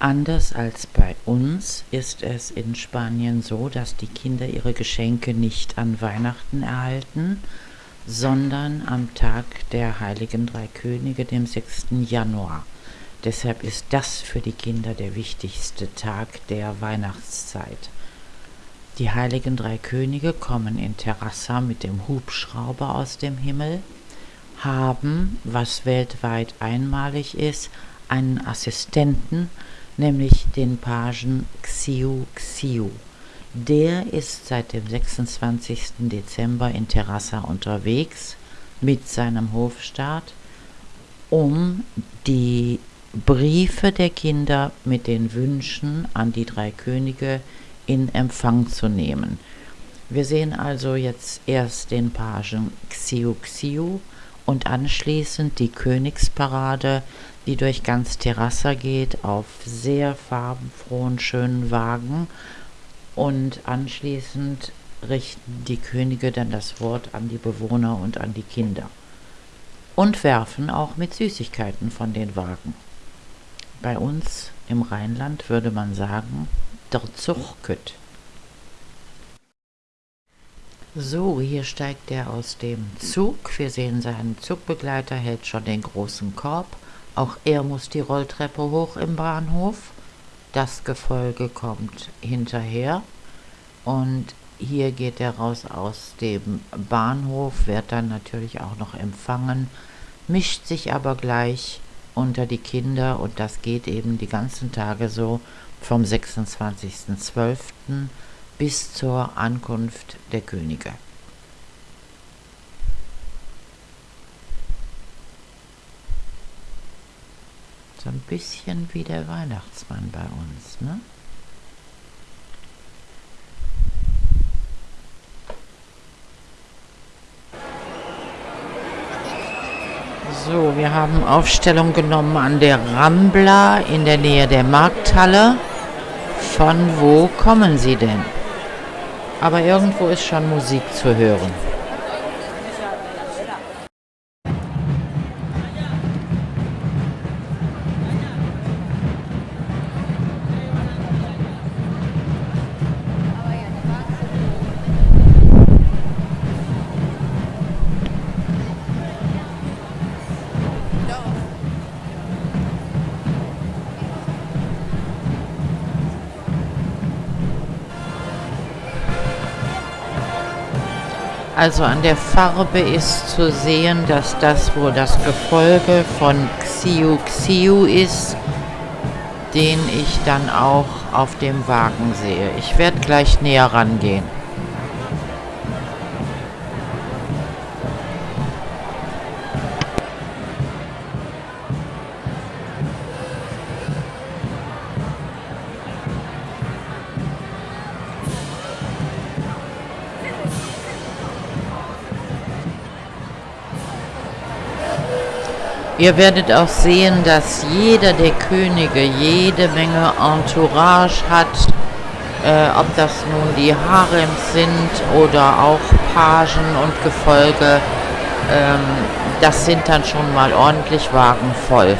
Anders als bei uns ist es in Spanien so, dass die Kinder ihre Geschenke nicht an Weihnachten erhalten, sondern am Tag der heiligen drei Könige, dem 6. Januar. Deshalb ist das für die Kinder der wichtigste Tag der Weihnachtszeit. Die heiligen drei Könige kommen in Terrassa mit dem Hubschrauber aus dem Himmel, haben, was weltweit einmalig ist, einen Assistenten, nämlich den Pagen Xiu Xiu. Der ist seit dem 26. Dezember in Terrassa unterwegs mit seinem Hofstaat, um die Briefe der Kinder mit den Wünschen an die drei Könige in Empfang zu nehmen. Wir sehen also jetzt erst den Pagen Xiu Xiu und anschließend die Königsparade, die durch ganz Terrassa geht, auf sehr farbenfrohen, schönen Wagen. Und anschließend richten die Könige dann das Wort an die Bewohner und an die Kinder. Und werfen auch mit Süßigkeiten von den Wagen. Bei uns im Rheinland würde man sagen, der Zug kütt. So, hier steigt er aus dem Zug. Wir sehen seinen Zugbegleiter, hält schon den großen Korb. Auch er muss die Rolltreppe hoch im Bahnhof. Das Gefolge kommt hinterher. Und hier geht er raus aus dem Bahnhof, wird dann natürlich auch noch empfangen, mischt sich aber gleich unter die Kinder und das geht eben die ganzen Tage so vom 26.12. bis zur Ankunft der Könige. So ein bisschen wie der Weihnachtsmann bei uns, ne? So, wir haben Aufstellung genommen an der Rambla in der Nähe der Markthalle. Von wo kommen Sie denn? Aber irgendwo ist schon Musik zu hören. Also an der Farbe ist zu sehen, dass das wohl das Gefolge von Xiu Xiu ist, den ich dann auch auf dem Wagen sehe. Ich werde gleich näher rangehen. Ihr werdet auch sehen, dass jeder der Könige jede Menge Entourage hat, äh, ob das nun die Harems sind oder auch Pagen und Gefolge. Ähm, das sind dann schon mal ordentlich Wagen voll.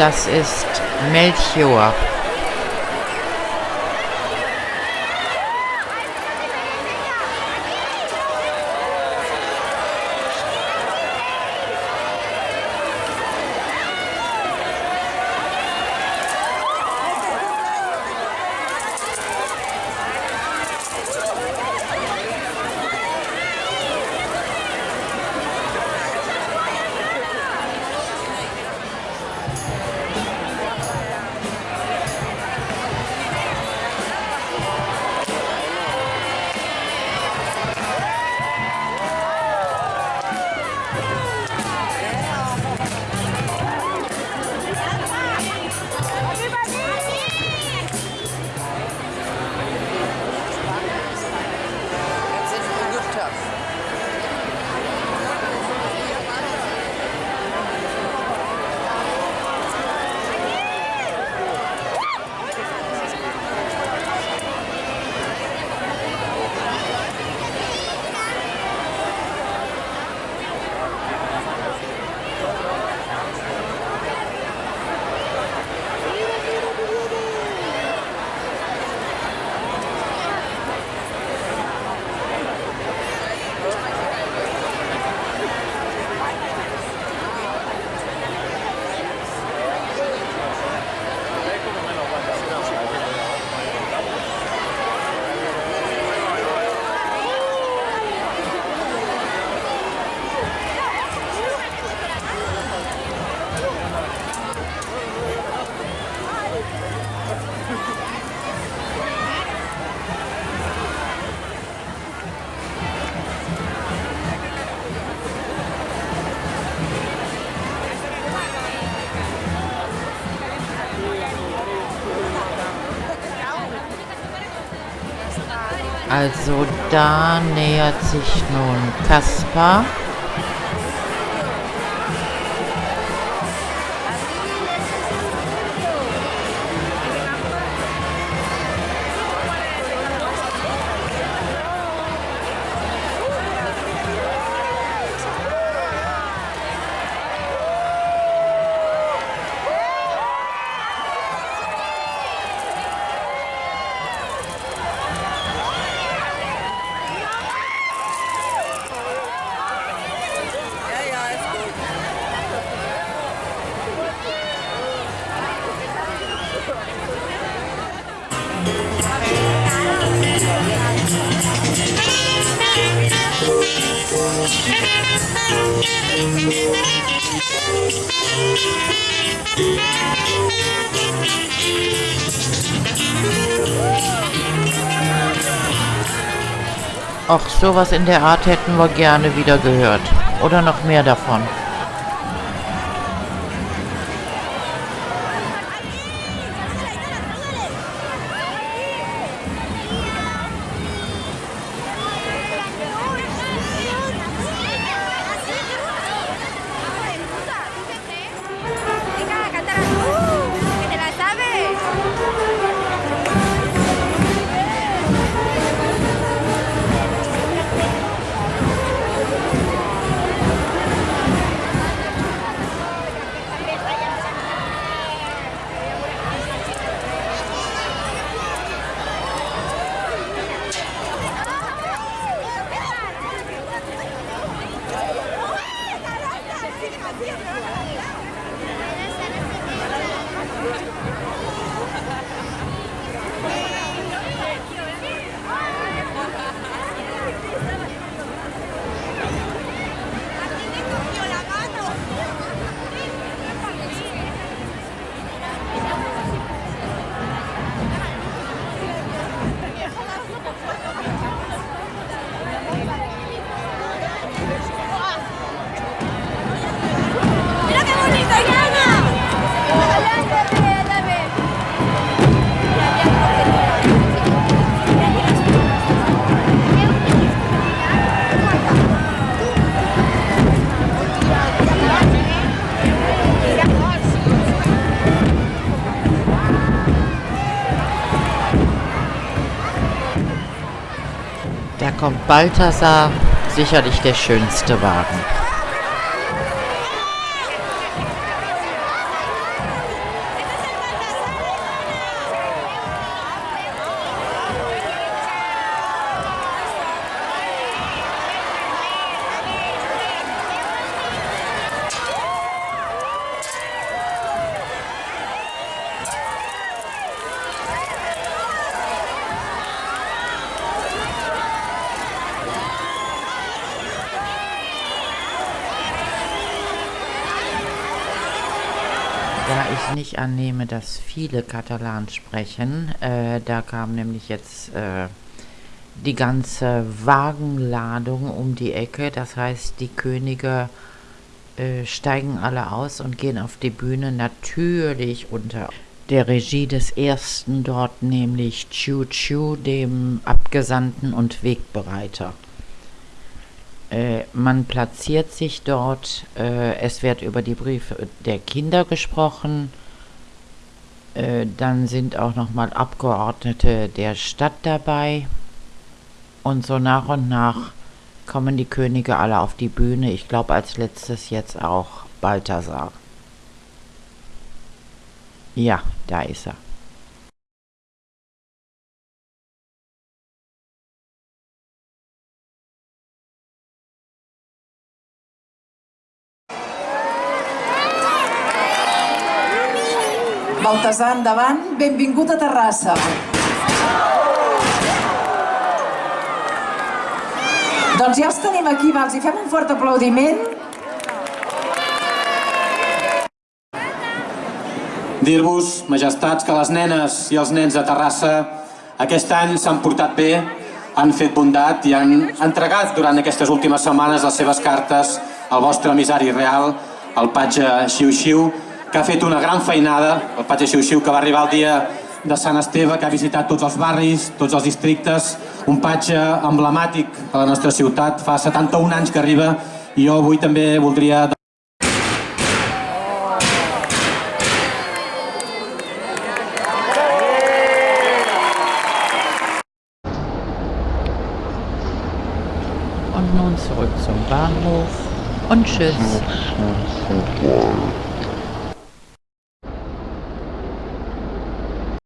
Das ist Melchior. Also da nähert sich nun Kaspar. Ach, sowas in der Art hätten wir gerne wieder gehört. Oder noch mehr davon. Kommt Balthasar, sicherlich der schönste Wagen. Da ich nicht annehme, dass viele Katalan sprechen, äh, da kam nämlich jetzt äh, die ganze Wagenladung um die Ecke. Das heißt, die Könige äh, steigen alle aus und gehen auf die Bühne, natürlich unter der Regie des ersten dort, nämlich Chu Chu, dem Abgesandten und Wegbereiter. Äh, man platziert sich dort, äh, es wird über die Briefe der Kinder gesprochen, äh, dann sind auch nochmal Abgeordnete der Stadt dabei und so nach und nach kommen die Könige alle auf die Bühne. Ich glaube als letztes jetzt auch Balthasar. Ja, da ist er. Baltasar, endavant. Benvingut a Terrassa. Doncs ja els tenim aquí, va, els hi fem un fort aplaudiment. Dir-vos, majestats, que les nenes i els nens de Terrassa aquest any s'han portat bé, han fet bondat i han entregat durant aquestes últimes setmanes les seves cartes al vostre emissari real, el patge Xiu-Xiu, que ha fet una gran feinada, el patge Xiu-Xiu que va arribar el dia de Sant Esteve, que ha visitat tots els barris, tots els districtes, un patge emblemàtic a la nostra ciutat, fa 71 anys que arriba i jo avui també voldria Und nun zurück zum Bahnhof und tschüss.